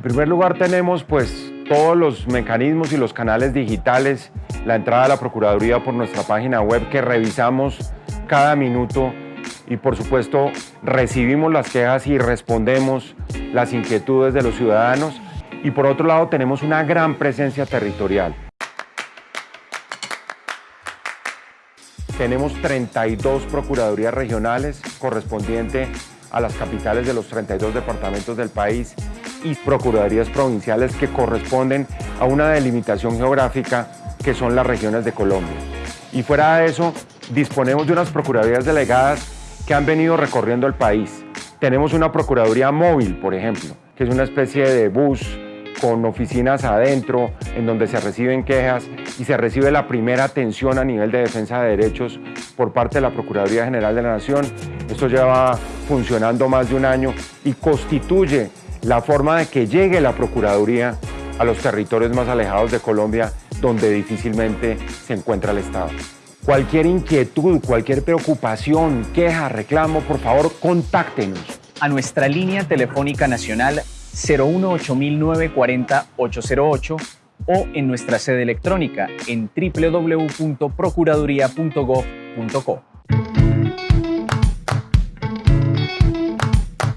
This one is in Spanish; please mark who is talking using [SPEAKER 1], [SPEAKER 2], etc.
[SPEAKER 1] En primer lugar tenemos pues todos los mecanismos y los canales digitales, la entrada a la Procuraduría por nuestra página web que revisamos cada minuto y por supuesto recibimos las quejas y respondemos las inquietudes de los ciudadanos y por otro lado tenemos una gran presencia territorial. Tenemos 32 procuradurías regionales correspondiente a las capitales de los 32 departamentos del país y procuradurías provinciales que corresponden a una delimitación geográfica que son las regiones de Colombia. Y fuera de eso, disponemos de unas procuradurías delegadas que han venido recorriendo el país. Tenemos una procuraduría móvil, por ejemplo, que es una especie de bus con oficinas adentro en donde se reciben quejas y se recibe la primera atención a nivel de defensa de derechos por parte de la Procuraduría General de la Nación. Esto lleva funcionando más de un año y constituye la forma de que llegue la Procuraduría a los territorios más alejados de Colombia donde difícilmente se encuentra el Estado. Cualquier inquietud, cualquier preocupación, queja, reclamo, por favor, contáctenos.
[SPEAKER 2] A nuestra línea telefónica nacional 018-940-808 o en nuestra sede electrónica en www.procuraduría.gov.co.